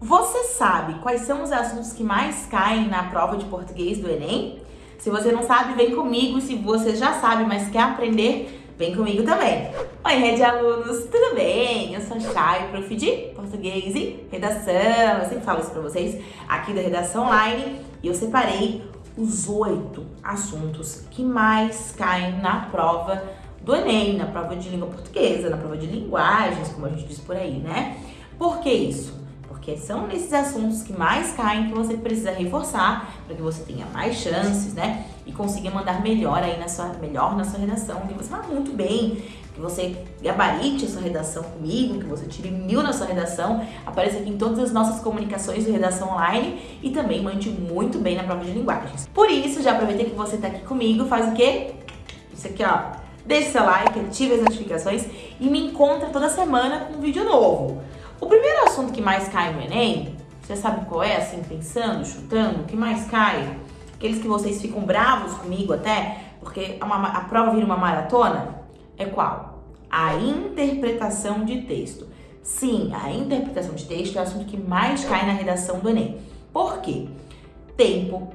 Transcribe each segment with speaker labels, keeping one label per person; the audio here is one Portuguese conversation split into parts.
Speaker 1: Você sabe quais são os assuntos que mais caem na prova de português do Enem? Se você não sabe, vem comigo. Se você já sabe, mas quer aprender, vem comigo também. Oi, rede alunos, tudo bem? Eu sou a Chay, prof de português e redação. Eu sempre falo isso pra vocês aqui da Redação Online. E eu separei os oito assuntos que mais caem na prova do Enem, na prova de língua portuguesa, na prova de linguagens, como a gente diz por aí, né? Por que isso? Porque são nesses assuntos que mais caem que você precisa reforçar para que você tenha mais chances, né? E consiga mandar melhor aí na sua, melhor na sua redação, que você fala muito bem, que você gabarite a sua redação comigo, que você tire mil na sua redação, apareça aqui em todas as nossas comunicações de redação online e também mande muito bem na prova de linguagens. Por isso, já aproveitei que você está aqui comigo, faz o quê? Isso aqui, ó. Deixe seu like, ative as notificações e me encontra toda semana com um vídeo novo. O primeiro assunto que mais cai no Enem, você sabe qual é, assim, pensando, chutando, o que mais cai? Aqueles que vocês ficam bravos comigo até, porque a, a prova vira uma maratona, é qual? A interpretação de texto. Sim, a interpretação de texto é o assunto que mais cai na redação do Enem. Por quê? Tempo.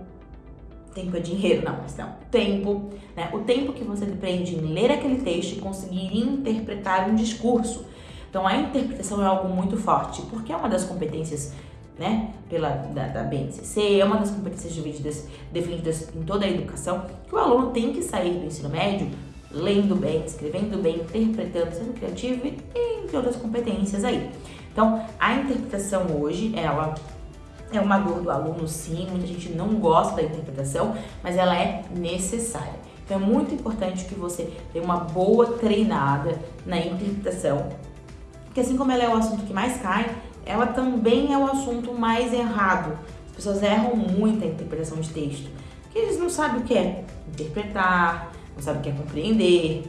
Speaker 1: Tempo é dinheiro, não, mas não. Tempo, né? O tempo que você prende em ler aquele texto e conseguir interpretar um discurso. Então a interpretação é algo muito forte, porque é uma das competências né, pela, da, da BNCC, é uma das competências defendidas, defendidas em toda a educação, que o aluno tem que sair do ensino médio lendo bem, escrevendo bem, interpretando, sendo criativo e entre outras competências aí. Então, a interpretação hoje, ela é uma dor do aluno sim, muita gente não gosta da interpretação, mas ela é necessária. Então é muito importante que você dê uma boa treinada na interpretação porque assim como ela é o assunto que mais cai, ela também é o assunto mais errado. As pessoas erram muito a interpretação de texto. Porque eles não sabem o que é interpretar, não sabem o que é compreender.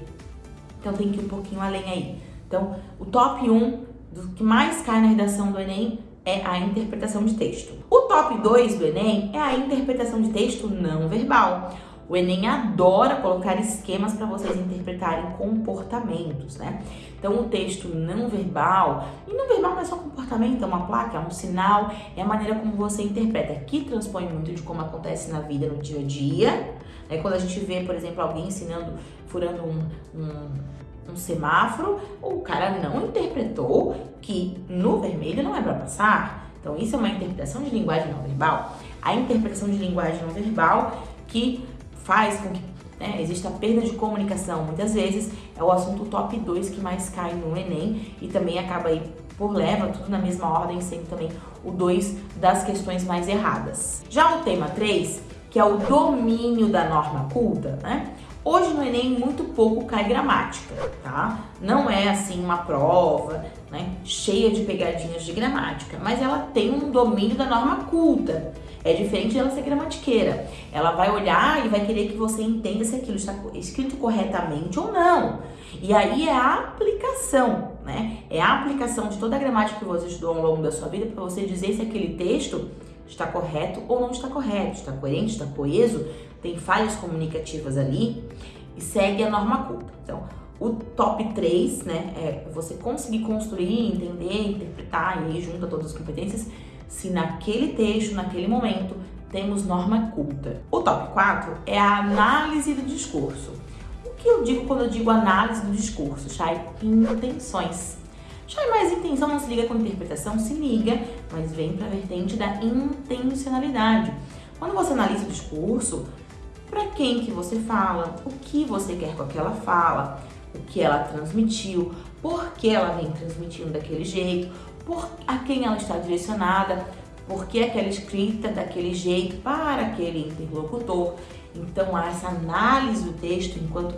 Speaker 1: Então tem que ir um pouquinho além aí. Então, o top 1 do que mais cai na redação do Enem é a interpretação de texto. O top 2 do Enem é a interpretação de texto não verbal. O Enem adora colocar esquemas para vocês interpretarem comportamentos, né? Então, o texto não verbal, e não verbal não é só comportamento, é uma placa, é um sinal, é a maneira como você interpreta, que transpõe muito de como acontece na vida no dia a dia. Né? Quando a gente vê, por exemplo, alguém ensinando, furando um, um, um semáforo, o cara não interpretou que no vermelho não é para passar. Então, isso é uma interpretação de linguagem não verbal. A interpretação de linguagem não verbal que faz com que né, exista perda de comunicação. Muitas vezes é o assunto top 2 que mais cai no Enem e também acaba aí por leva, tudo na mesma ordem, sendo também o 2 das questões mais erradas. Já o tema 3, que é o domínio da norma culta, né? Hoje no Enem muito pouco cai gramática, tá? Não é assim uma prova, né, cheia de pegadinhas de gramática, mas ela tem um domínio da norma culta. É diferente dela ser gramatiqueira. Ela vai olhar e vai querer que você entenda se aquilo está escrito corretamente ou não. E aí é a aplicação, né? É a aplicação de toda a gramática que você estudou ao longo da sua vida para você dizer se aquele texto está correto ou não está correto, está coerente, está coeso, tem falhas comunicativas ali e segue a norma culta. Então, o top 3, né, é você conseguir construir, entender, interpretar e aí junta todas as competências se naquele texto, naquele momento, temos norma culta. O top 4 é a análise do discurso. O que eu digo quando eu digo análise do discurso? Chay, intenções. Mas intenção não se liga com interpretação? Se liga, mas vem para a vertente da intencionalidade. Quando você analisa o discurso, para quem que você fala, o que você quer com aquela fala, o que ela transmitiu, por que ela vem transmitindo daquele jeito, por a quem ela está direcionada, por que aquela escrita daquele jeito para aquele interlocutor. Então, essa análise do texto enquanto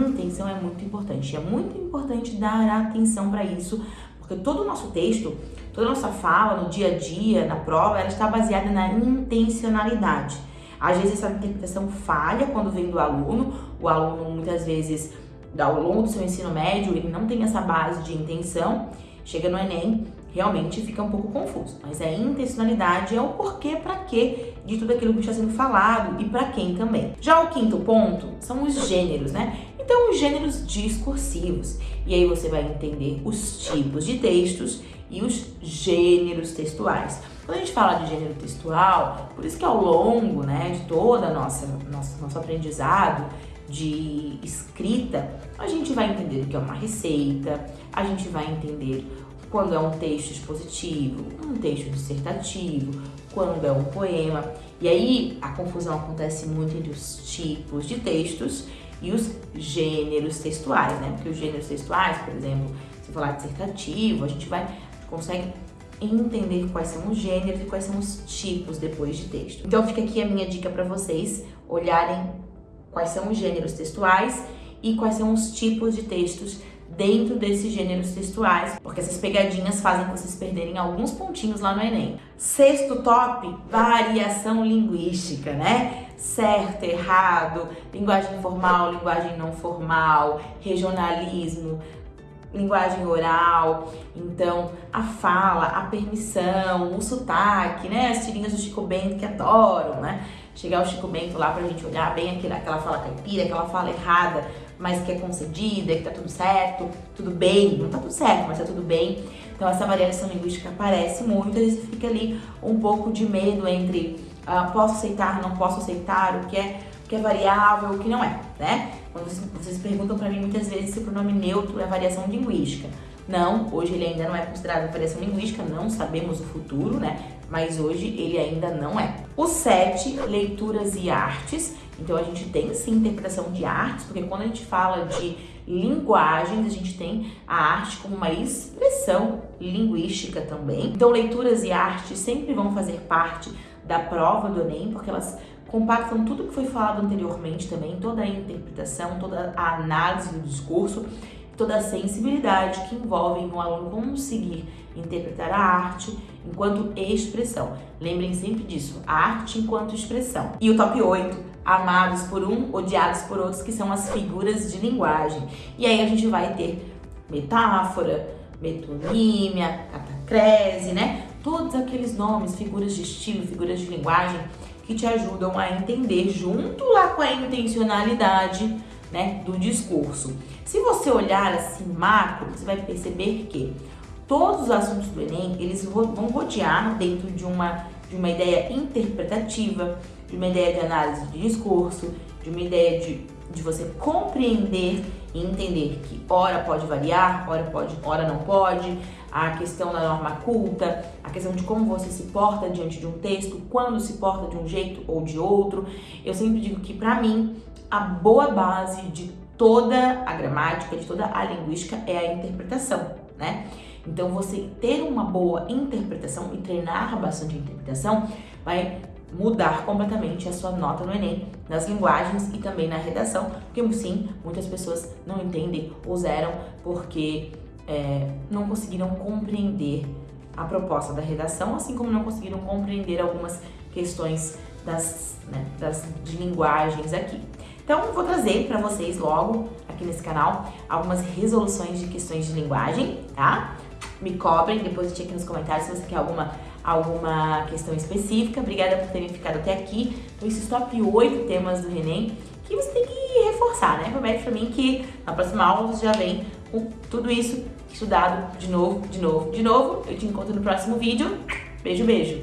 Speaker 1: intenção é muito importante. É muito importante dar atenção para isso, porque todo o nosso texto, toda a nossa fala no dia a dia, na prova, ela está baseada na intencionalidade. Às vezes essa interpretação falha quando vem do aluno, o aluno muitas vezes, ao longo do seu ensino médio, ele não tem essa base de intenção, chega no Enem realmente fica um pouco confuso. Mas a intencionalidade é o porquê, para quê de tudo aquilo que está sendo falado e para quem também. Já o quinto ponto são os gêneros, né? Então, os gêneros discursivos. E aí você vai entender os tipos de textos e os gêneros textuais. Quando a gente fala de gênero textual, por isso que ao longo né, de toda a nossa, nosso, nosso aprendizado de escrita, a gente vai entender o que é uma receita, a gente vai entender quando é um texto expositivo, um texto dissertativo, quando é um poema. E aí a confusão acontece muito entre os tipos de textos e os gêneros textuais, né? Porque os gêneros textuais, por exemplo, se falar dissertativo, a gente vai consegue entender quais são os gêneros e quais são os tipos depois de texto. Então fica aqui a minha dica para vocês olharem quais são os gêneros textuais e quais são os tipos de textos dentro desses gêneros textuais, porque essas pegadinhas fazem vocês perderem alguns pontinhos lá no Enem. Sexto top, variação linguística, né? Certo, errado, linguagem formal, linguagem não formal, regionalismo, linguagem oral, então a fala, a permissão, o sotaque, né? As tirinhas do Chico Bento que adoram, né? Chegar o Chico Bento lá pra gente olhar bem aquela, fala caipira, aquela fala errada, mas que é concedida, que tá tudo certo, tudo bem, não tá tudo certo, mas tá tudo bem. Então essa variação linguística aparece muito, vezes fica ali um pouco de medo entre uh, posso aceitar, não posso aceitar, o que é, o que é variável, o que não é, né? Quando vocês, vocês perguntam para mim muitas vezes se o pronome neutro é variação linguística. Não, hoje ele ainda não é considerado variação linguística, não sabemos o futuro, né? Mas hoje ele ainda não é. O 7, leituras e artes. Então a gente tem sim interpretação de artes, porque quando a gente fala de linguagens, a gente tem a arte como uma expressão linguística também. Então leituras e artes sempre vão fazer parte da prova do Enem, porque elas compactam tudo que foi falado anteriormente também, toda a interpretação, toda a análise do discurso, toda a sensibilidade que envolve um aluno conseguir interpretar a arte enquanto expressão. Lembrem sempre disso, a arte enquanto expressão. E o top 8, amados por um, odiados por outros, que são as figuras de linguagem. E aí a gente vai ter metáfora, metonímia, catacrese, né? Todos aqueles nomes, figuras de estilo, figuras de linguagem que te ajudam a entender junto lá com a intencionalidade né, do discurso. Se você olhar assim macro, você vai perceber que todos os assuntos do Enem, eles vão rodear dentro de uma, de uma ideia interpretativa, de uma ideia de análise de discurso, de uma ideia de, de você compreender e entender que hora pode variar, hora pode, hora não pode, a questão da norma culta, a questão de como você se porta diante de um texto, quando se porta de um jeito ou de outro. Eu sempre digo que para mim a boa base de toda a gramática, de toda a linguística é a interpretação, né? Então você ter uma boa interpretação e treinar bastante a interpretação vai mudar completamente a sua nota no Enem, nas linguagens e também na redação, porque sim, muitas pessoas não entendem ou zeram porque é, não conseguiram compreender a proposta da redação, assim como não conseguiram compreender algumas questões das, né, das de linguagens aqui. Então, vou trazer para vocês logo aqui nesse canal algumas resoluções de questões de linguagem, tá? Me cobrem, depois deixe aqui nos comentários se você quer alguma alguma questão específica. Obrigada por terem ficado até aqui. Então, esses top 8 temas do Enem que você tem que reforçar, né? Promete pra mim que na próxima aula você já vem com tudo isso estudado de novo, de novo, de novo. Eu te encontro no próximo vídeo. Beijo, beijo!